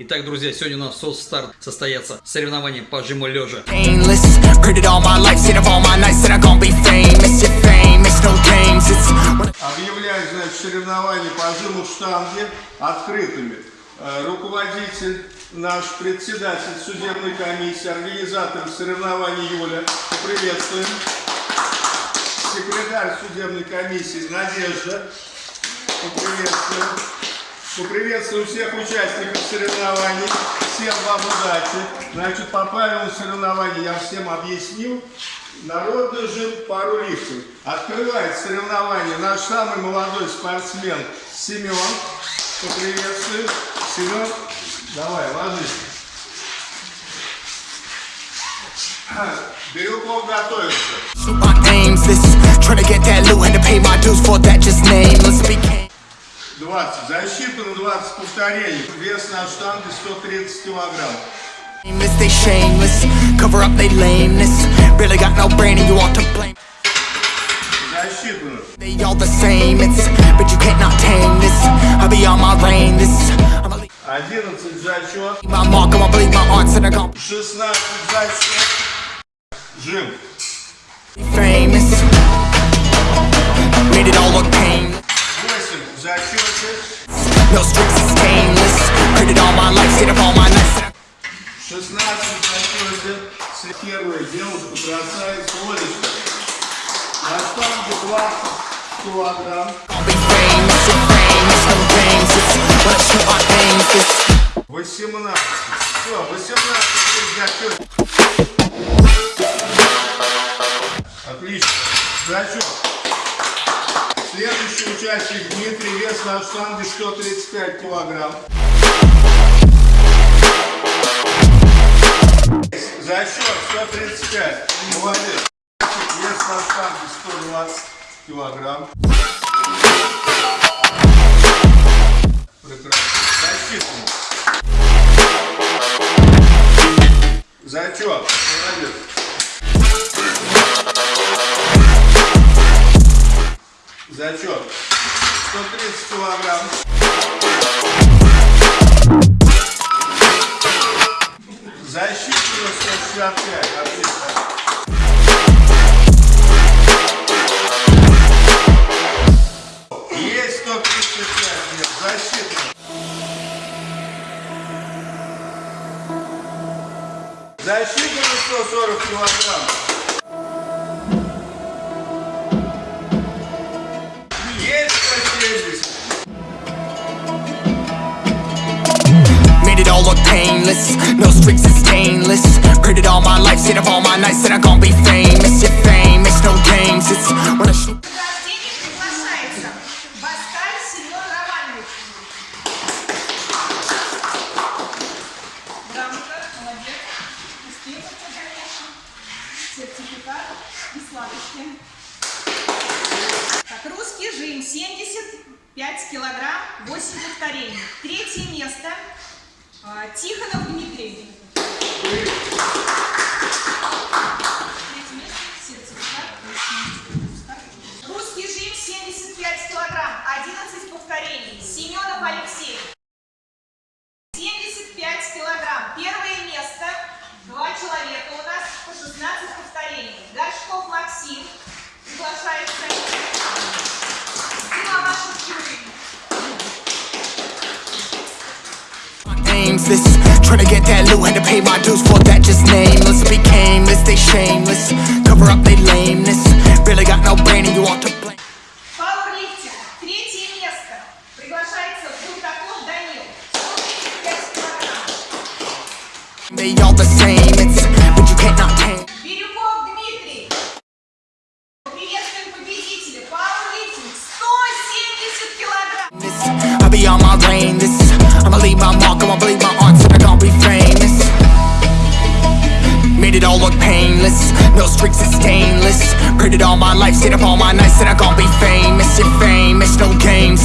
Итак, друзья, сегодня у нас соцстарт состоятся соревнования по жиму лежа. Объявляю, значит, соревнования по жиму штанги открытыми. Э, Руководитель, наш председатель судебной комиссии, организатор соревнований Юля. Приветствуем. Секретарь судебной комиссии Надежда. Поприветствуем. Поприветствую всех участников соревнований. Всем вам удачи. Значит, по правилам соревнований я всем объяснил. Народный жим пару лифтов. Открывает соревнование наш самый молодой спортсмен Семен. Поприветствую. Семен, давай, ложись. Бирюков готовится. 20. Защита на 20 повторений. Вес на штанге 130 килограмм. Nameless, they shameless. Cover up they lameness. Really got no brain and you ought to blame. Засчитано. They all the same. It's but you can't not tame this. I'll be on my reign. This I'ma leave 11 зачет. my mark. I'ma believe my arts and I'm gonna 16 зачет. Жим. be famous. Made it all look No streaks is stainless. It all my life, stayed up all my I'm 16 в зачете. Первая девушка бросает Олечка. На штанге 20 килограмм. 18. Все, 18 в зачете. Отлично. Зачет. Следующий участник на штанге 135 килограмм. Зачет 135. Молодец. Вес на штанге 120 килограмм. Прекрасно. Засчитано. Зачет. Молодец. Зачет. 130 килограмм. Засчитано 165. Отлично. Есть 135. Нет, засчитано. Засчитано 140 килограмм. It all look painless. No streaks is stainless. It all my life, stayed up all my nights, and I'm gonna be famous. You're famous. No games. It's when I shoot. Сертификат и сладости. Так, русский жим 75 килограмм, 8 повторений. Третье место. Тихонов Дмитрий. nameless to get that loot, had to pay my dues for that just nameless. Became this, they shameless. Cover up they lameness. Really got no brain and you ought to blame. They all the same, it's but you can't not tame. I'll be on my lane, this I'ma leave my mark. I'ma believe my arts and I'm gonna be famous. Made it all look painless. No streaks is stainless. Heard all my life, stayed up all my nights, and I'm gonna be famous. You're famous, no games.